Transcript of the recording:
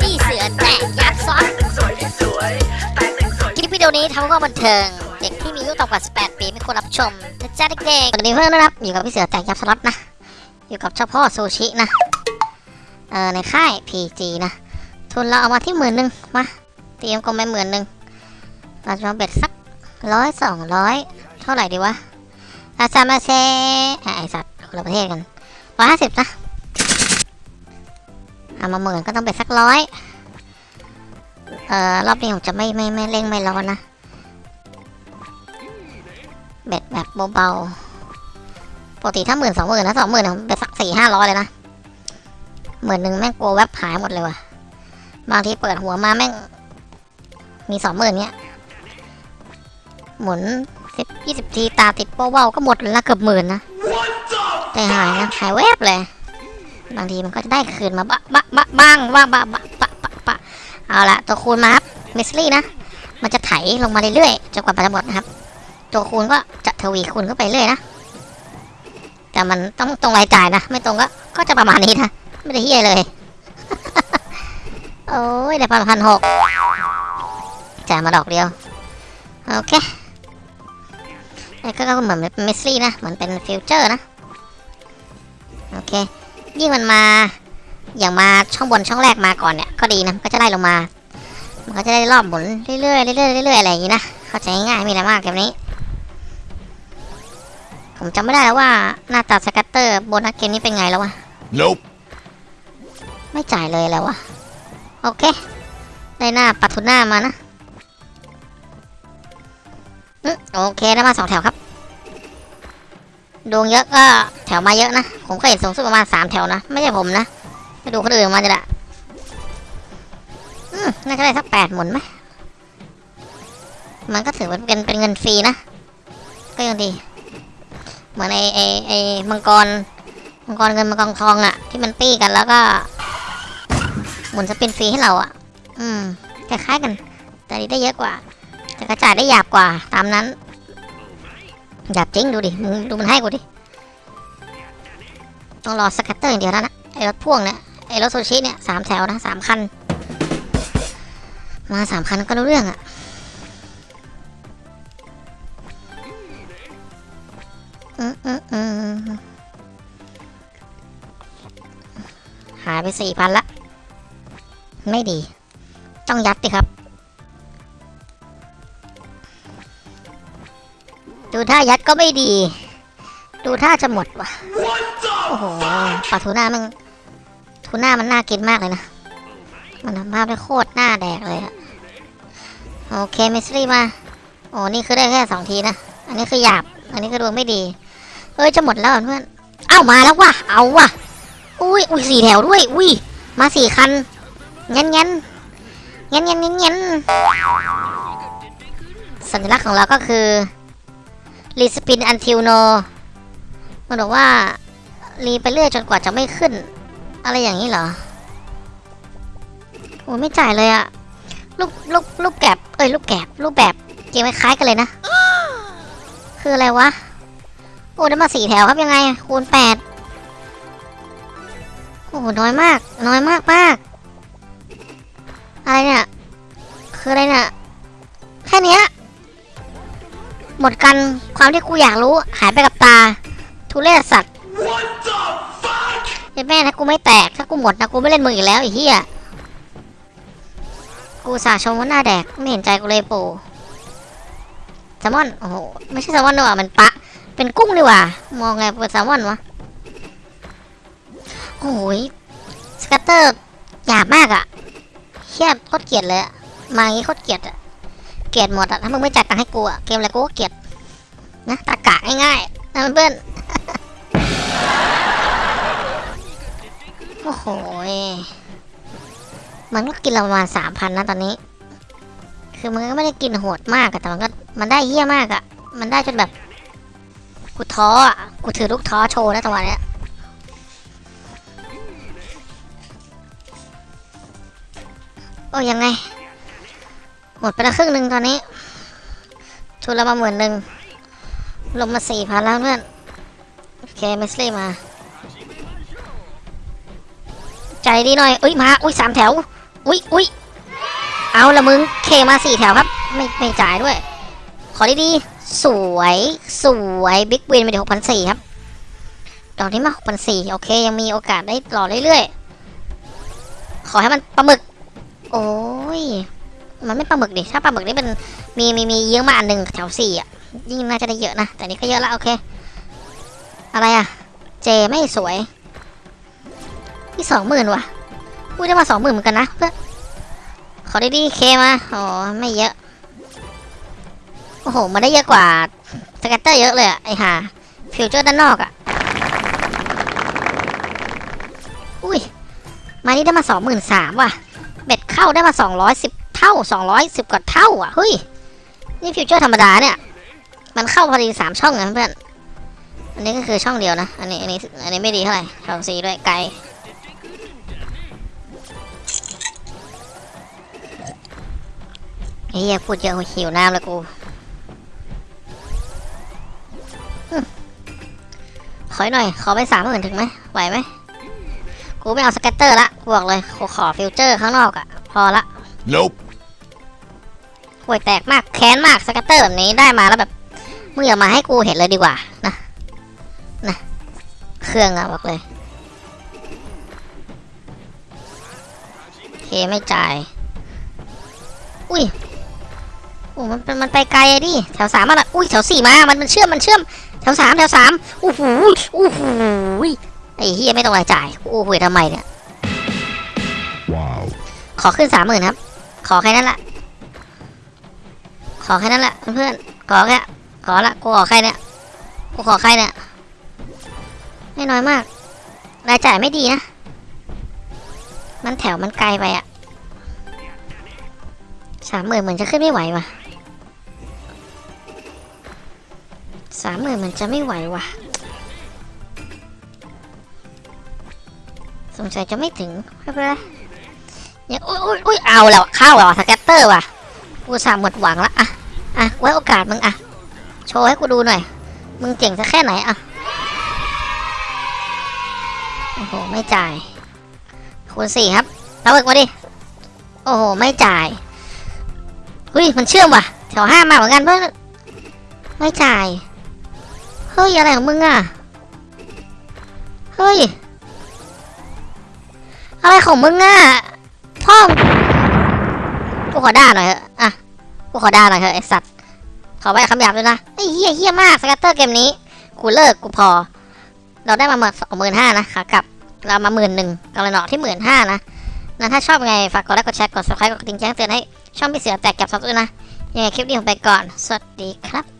พี่เสือแตกยักษ์ซอสคลิปวิดีโอนี้ทำเพื่อบันเทิง เด็กที่มีอายุต่ำกว่า 18 ปีไม่ควรรับชมนะจ๊ะเด็กๆสวัสดีเพื่อนนะครับ อยู่กับพี่เสือแตกยับสล็อตนะ อยู่กับเจ้าพ่อซูชินะ เออในค่าย PG นะ ทุนเราเอามาที่หมื่นหนึ่งมาเตรียมกลมไปหมื่นหนึ่งเราจะมาเบ็ดสักร้อยสองร้อยเท่าไหร่ดีวะอาซามาเซอะไอสัตว์คนละประเทศกันร้อยห้าสิบนะ เอามาหมื่นก็ต้องเบ็ดสักร้อยเอ่อรอบนี้ผมจะไม่ไม่ไม่เร่งไม่ร้อนนะเบ็ดแบบเบาๆปกติถ้าหมื่นสองหมื่นนะสองหมื่นผมเบ็ดสักสี่ห้าร้อยเลยนะหมื่นหนึ่งแม่งกลัวแวบหายหมดเลยว่ะบางทีเปิดหัวมาแม่ง มีสองหมื่นเนี้ยหมุนสิบยี่สิบทีตาติดโป้เบาก็หมดเลยนะเกือบหมื่นนะแต่หายนะหายแวบเลย บางทีมันก็จะได้คืนมาบะบะบะบ้างบ้างบะบะปะปะเอาละตัวคูณมาครับมิสลี่นะ มันจะไถลงมาเรื่อยๆจนกว่ามันจะหมดนะครับ ตัวคูณก็จะทวีคูณเข้าไปเรื่อยนะ แต่มันต้องตรงรายจ่ายนะ ไม่ตรงก็ก็จะประมาณนี้นะ ไม่ได้เฮียเลย โอ้ยได้พันพันหกจ่ายมาดอกเดียว โอเคไอ้ก็เหมือนเป็น mystery นะ เหมือนเป็น feature นะ โอเค ยิ่งมันมา อย่างมาช่องบนช่องแรกมาก่อนเนี่ย ก็ดีนะมันก็จะได้ลงมา มันก็จะได้รอบหมุนเรื่อยๆเรื่อยๆเรื่อยๆอะไรอย่างนี้นะเข้าใจง่ายๆไม่มีอะไรมากเกมนี้ ผมจำไม่ได้แล้วว่าหน้าตา scatter bonus เกมนี้เป็นไงแล้ววะ Nope. ไม่จ่ายเลยแล้ววะโอเค ได้หน้าปัทุน่ามานะอืมโอเคได้มาสองแถวครับ ดวงเยอะก็แถวมาเยอะนะ ผมเคยเห็นสูงสุดประมาณสามแถวนะ ไม่ใช่ผมนะไปดูคนอื่นมาจะละอืมน่าจะได้สักแปดหมุนไหมมันก็ถือว่าเป็นเป็นเงินฟรีนะ ก็ยังดี เหมือนไอไอไอมังกร มังกรเงินมังกรทองอะที่มันปี้กันแล้วก็ หมุน spin ฟรีให้เราอะอืมคล้ายๆกัน แต่นี้ได้เยอะกว่า แต่กระจายได้หยาบกว่าตามนั้น หยาบจริงดูดิมึงดูมันให้กูดิ ต้องรอ scatter อย่างเดียวแล้วนะไอรถพ่วงเนี่ยไอรถซูชิเนี่ยสามแถวนะสามคัน มาสามคันก็รู้เรื่องอะหายไปสี่พันละ ไม่ดี ต้องยัดดิครับ ดูท่ายัดก็ไม่ดี ดูท่าจะหมดว่ะ โอ้โหปลาทูน่ามันทูน่ามันน่ากินมากเลยนะ มันทำภาพได้โคตรหน้าแดกเลยอะโอเคมิสซี่มา โอ้นี่คือได้แค่สองทีนะ อันนี้คือหยาบ อันนี้คือดวงไม่ดี เอ้ยจะหมดแล้วเพื่อน เอ้ามาแล้วว่ะ เอาว่ะ อุ้ยอุ้ยสี่แถวด้วย อุ้ยมาสี่คันงั้นงั้นงั้นงั้นงั้นงั้นสัญลักษณ์ของเราก็คือ รีสปินอันทิวโนมันบอกว่า รีไปเรื่อยจนกว่าจะไม่ขึ้น อะไรอย่างนี้เหรอ โอ้ไม่จ่ายเลยอะลูกลูกลูกแกบเอ้ยลูกแกบรูปแบบเกมคล้ายกันเลยนะ คืออะไรวะ โอ้ได้มาสี่แถวครับยังไง คูณแปดโอ้น้อยมาก น้อยมากมากอะไรเนี่ย คืออะไรเนี่ย หมดกันความที่กูอยากรู้หายไปกับตา ทุเรศสัตว์เฮ้แม่ถ้ากูไม่แตกถ้ากูหมดนะกูไม่เล่นมืออีกแล้วไอ้เหี้ยกูสาชมว่าหน้าแดกไม่เห็นใจกูเลยปูแซลมอนโอ้โหไม่ใช่แซลมอนดีกว่ามันปะ เป็นกุ้งดีกว่ามองไงเป็นแซลมอนวะโอ้ยสกัตเตอร์หยาบมากอะเฮียโคตรเกลียดเลยมาอย่างงี้โคตรเกลียดอะ เกลียดหมดอะถ้ามึงไม่จัดตังค์ให้กูอะเกมอะไรกูก็เกลียดนะตากะง่ายๆนะเพื่อนโอ้โหมันก็กินเราประมาณสามพันนะตอนนี้ คือมันก็ไม่ได้กินโหดมากอะแต่มันก็มันได้เฮี้ยมากอะมันได้จนแบบกูท้ออะกูถือลูกท้อโชว์นะจังหวะเนี้ยโอ้ยังไง หมดไปแล้วครึ่งหนึ่งตอนนี้ทุนละมาหมื่นหนึ่งลงมาสี่พันแล้วเพื่อนโอเค mystery มา ใจดีหน่อยอุ้ยมาอุ้ยสามแถวอุ้ยอุ้ยเอาละมึง K มาสี่แถวครับ ไม่ไม่จ่ายด้วย ขอดีๆสวยสวย big win ไปเดี๋ยวหกพันสี่ครับดอกนี้มาหกพันสี่โอเค ยังมีโอกาสได้หล่อเรื่อยๆ ขอให้มันปลาหมึก โอ้ย มันไม่ปลาหมึกดิถ้าปลาหมึกนี่เป็นมีมีมีเยอะมาอันหนึ่งแถวสี่อะยิ่งน่าจะได้เยอะนะแต่นี่ก็เยอะแล้วโอเค อะไรอะ J ไม่สวยที่สองหมื่นว่ะพูดได้มาสองหมื่นเหมือนกันนะเพื่อนขอได้ดี K มาอ๋อไม่เยอะโอ้โหมันได้เยอะกว่า scatter เยอะเลยอะไอห่า feature ด้านนอกอะอุ้ยมานี่ได้มาสองหมื่นสามว่ะ bet เข้าได้มาสองร้อยสิบ เท่าสองร้อยสิบกว่าเท่าอะเฮ้ย นี่ฟิวเจอร์ธรรมดาเนี่ย มันเข้าพอดีสามช่องนะเพื่อนอันนี้ก็คือช่องเดียวนะ อันนี้อันนี้อันนี้ไม่ดีเท่าไหร่ช่องสีด้วยไกลไอ้เหี้ยพูดเยอะหิวน้ำแล้วกูขอหน่อย ขอไปสามหมื่นถึงไหมไหวไหม กูไม่เอา scatter ละบอกเลย กูขอ feature ข้างนอกอะพอละ Nope. ห่วยแตกมากแค้นมาก scatter แบบนี้ได้มาแล้วแบบมึงอย่ามาให้กูเห็นเลยดีกว่านะนะเครื่องอะบอกเลยโอเคไม่จ่าย อุ้ยโอ้มันเป็นมันไปไกลอะดิแถวสามมาละอุ้ยแถวสี่มา มันมันเชื่อมมันเชื่อมแถวสามแถวสามโอ้โหโอ้โหไอ้เฮียไม่ต้องรายจ่ายโอ้โหทำไมเนี่ย Wow. ขอขึ้นสามหมื่นครับ ขอแค่นั้นแหละข อแค่นั้นแหละเพื่อนๆขอแค่ขอละกูขอใครเนี่ยกูขอใครเนี่ยไม่น้อยมากรายจ่ายไม่ดีนะมันแถวมันไกลไปอะสามหมื่นเหมือนจะขึ้นไม่ไหวว่ะสามหมื่นมันจะไม่ไหวว่ะสงสัยจะไม่ถึงไม่เป็นไรเนี่ยอุ้ยอุ้ยอุ้ยเอาแล้วเข้าแล้วสแกตเตอร์ว่ะกูสามหมดหวังละอะ อะ ไว้โอกาสมึงอะ โชว์ให้กูดูหน่อย มึงเจ๋งสักแค่ไหนอะ โอ้โห ไม่จ่าย คูณสี่ครับเรับเบิกมาดิ โอ้โห ไม่จ่ายอุ้ย มันเชื่อมว่ะ แถวห้ามาเหมือนกันเพื่อนไม่จ่าย เฮ้ย อะไรของมึงอะ เฮ้ย อะไรของมึงอะพ่อมกูขอด่าหน่อยเถอะอะกูขอด่าหน่อยเถอะไอสัตว์ ขออภัยคำหยาบด้วยนะไอ้เหี้ยเหี้ยมาก scatter เกมนี้ กูเลิกกูพอ เราได้มาหมื่นสองหมื่นห้านะขากลับเรามาหมื่นหนึ่งกำลังเนาะที่หมื่นห้านะนะถ้าชอบไงฝากกดไลค์กดแชร์กด subscribe กดกระดิ่งแจ้งเตือนให้ช่องพี่เสือแตกแก็บซับด้วยนะยังไงคลิปนี้ผมไปก่อน สวัสดีครับ